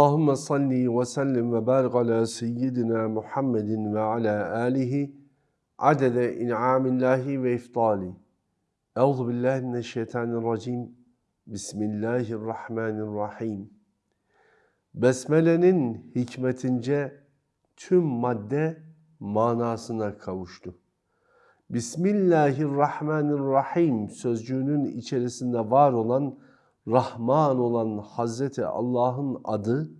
Allahümme salli ve sellim ve barik ala seyyidina Muhammedin ve ala alihi adede in'amillahi ve iftali. Euzu billahi mineşşeytanirracim. Bismillahirrahmanirrahim. Besmele'nin hikmetince tüm madde manasına kavuştu. Bismillahirrahmanirrahim sözcüğünün içerisinde var olan Rahman olan Hazreti Allah'ın adı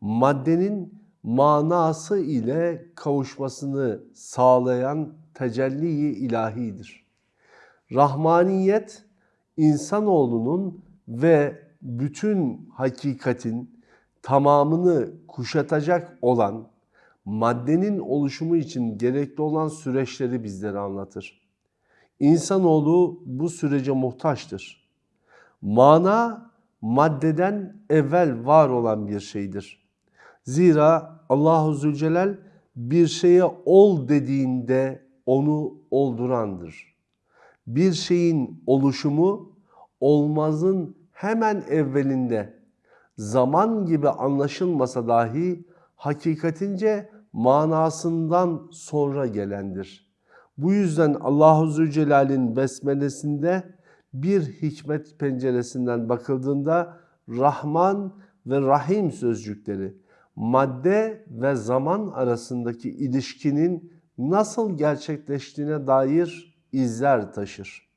maddenin manası ile kavuşmasını sağlayan tecelli-i ilahidir. Rahmaniyet insanoğlunun ve bütün hakikatin tamamını kuşatacak olan maddenin oluşumu için gerekli olan süreçleri bizlere anlatır. İnsanoğlu bu sürece muhtaçtır. Mana maddeden evvel var olan bir şeydir. Zira Allahu Zülcelal bir şeye ol dediğinde onu oldurandır. Bir şeyin oluşumu olmazın hemen evvelinde zaman gibi anlaşılmasa dahi hakikatince manasından sonra gelendir. Bu yüzden Allahu Zülcelal'in besmelesinde bir hikmet penceresinden bakıldığında Rahman ve Rahim sözcükleri madde ve zaman arasındaki ilişkinin nasıl gerçekleştiğine dair izler taşır.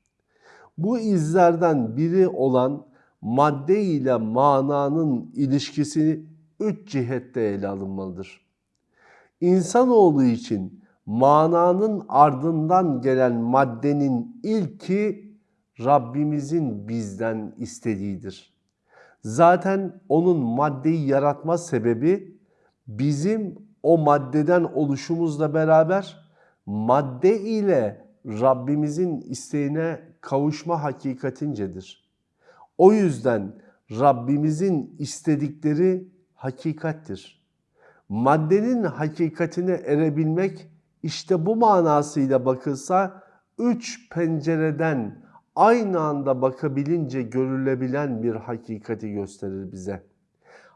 Bu izlerden biri olan madde ile mananın ilişkisi üç cihette ele alınmalıdır. İnsanoğlu için mananın ardından gelen maddenin ilki Rabbimizin bizden istediğidir. Zaten onun maddeyi yaratma sebebi bizim o maddeden oluşumuzla beraber madde ile Rabbimizin isteğine kavuşma hakikatincedir. O yüzden Rabbimizin istedikleri hakikattir. Maddenin hakikatine erebilmek işte bu manasıyla bakılsa üç pencereden aynı anda bakabilince görülebilen bir hakikati gösterir bize.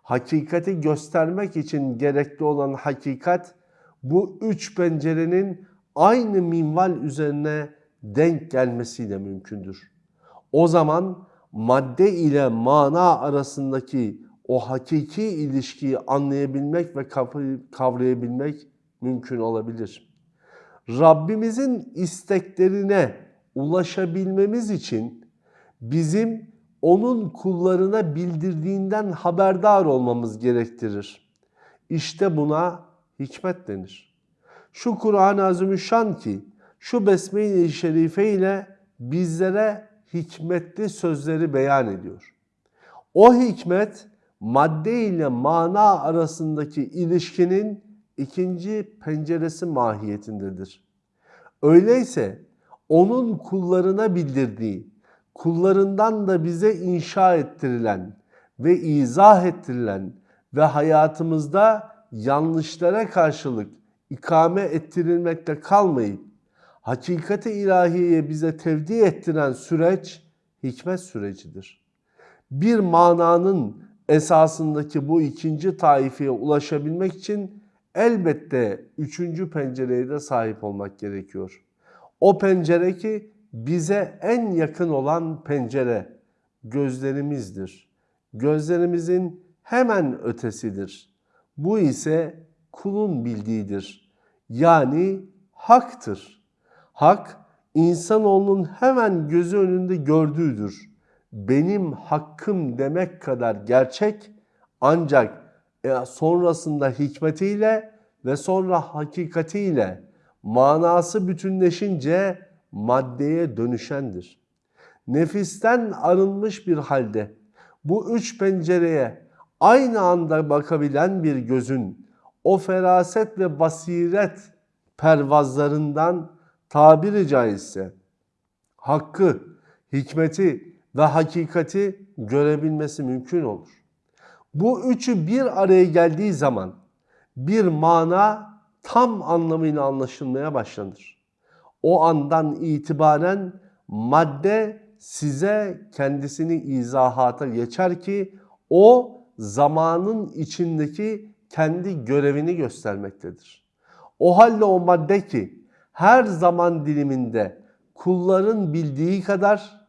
Hakikati göstermek için gerekli olan hakikat bu üç pencerenin aynı minval üzerine denk gelmesiyle mümkündür. O zaman madde ile mana arasındaki o hakiki ilişkiyi anlayabilmek ve kavrayabilmek mümkün olabilir. Rabbimizin isteklerine ulaşabilmemiz için bizim onun kullarına bildirdiğinden haberdar olmamız gerektirir. İşte buna hikmet denir. Şu Kur'an-ı Azimüşşan ki şu Besme-i Şerife ile bizlere hikmetli sözleri beyan ediyor. O hikmet madde ile mana arasındaki ilişkinin ikinci penceresi mahiyetindedir. Öyleyse onun kullarına bildirdiği, kullarından da bize inşa ettirilen ve izah ettirilen ve hayatımızda yanlışlara karşılık ikame ettirilmekte kalmayıp hakikati ilahiyeye bize tevdi ettiren süreç hikmet sürecidir. Bir mananın esasındaki bu ikinci taifeye ulaşabilmek için elbette üçüncü pencereye de sahip olmak gerekiyor. O pencere ki bize en yakın olan pencere gözlerimizdir. Gözlerimizin hemen ötesidir. Bu ise kulun bildiğidir. Yani haktır. Hak insanoğlunun hemen gözü önünde gördüğüdür. Benim hakkım demek kadar gerçek ancak e, sonrasında hikmetiyle ve sonra hakikatiyle manası bütünleşince maddeye dönüşendir. Nefisten arınmış bir halde bu üç pencereye aynı anda bakabilen bir gözün o feraset ve basiret pervazlarından tabiri caizse hakkı, hikmeti ve hakikati görebilmesi mümkün olur. Bu üçü bir araya geldiği zaman bir mana tam anlamıyla anlaşılmaya başlanır. O andan itibaren madde size kendisini izahata geçer ki o zamanın içindeki kendi görevini göstermektedir. O halde o madde ki her zaman diliminde kulların bildiği kadar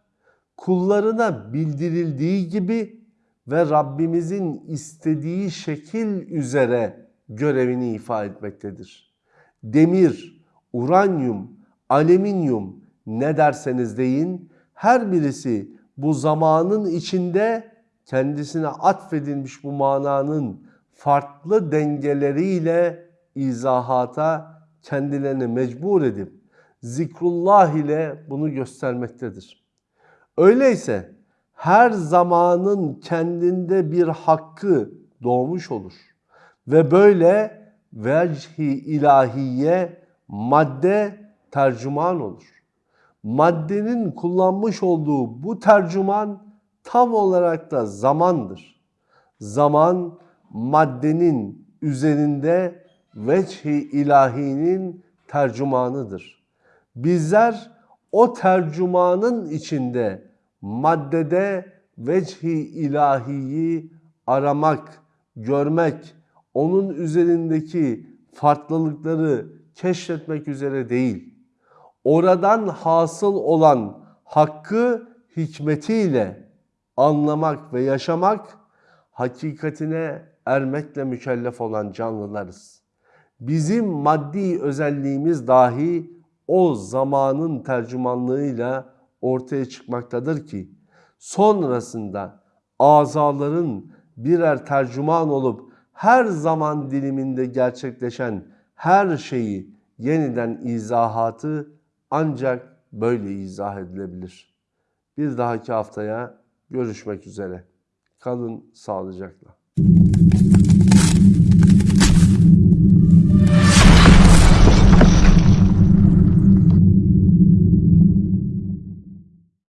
kullarına bildirildiği gibi ve Rabbimizin istediği şekil üzere görevini ifa etmektedir. Demir, uranyum, alüminyum ne derseniz deyin her birisi bu zamanın içinde kendisine atfedilmiş bu mananın farklı dengeleriyle izahata kendilerini mecbur edip zikrullah ile bunu göstermektedir. Öyleyse her zamanın kendinde bir hakkı doğmuş olur. Ve böyle vechi ilahiye madde tercüman olur. Maddenin kullanmış olduğu bu tercüman tam olarak da zamandır. Zaman maddenin üzerinde vechi ilahinin tercümanıdır. Bizler o tercümanın içinde maddede vechi ilahiyi aramak, görmek, onun üzerindeki farklılıkları keşfetmek üzere değil. Oradan hasıl olan hakkı hikmetiyle anlamak ve yaşamak hakikatine ermekle mükellef olan canlılarız. Bizim maddi özelliğimiz dahi o zamanın tercümanlığıyla ortaya çıkmaktadır ki sonrasında azaların birer tercüman olup her zaman diliminde gerçekleşen her şeyi yeniden izahatı ancak böyle izah edilebilir. Bir dahaki haftaya görüşmek üzere. Kalın sağlıcakla.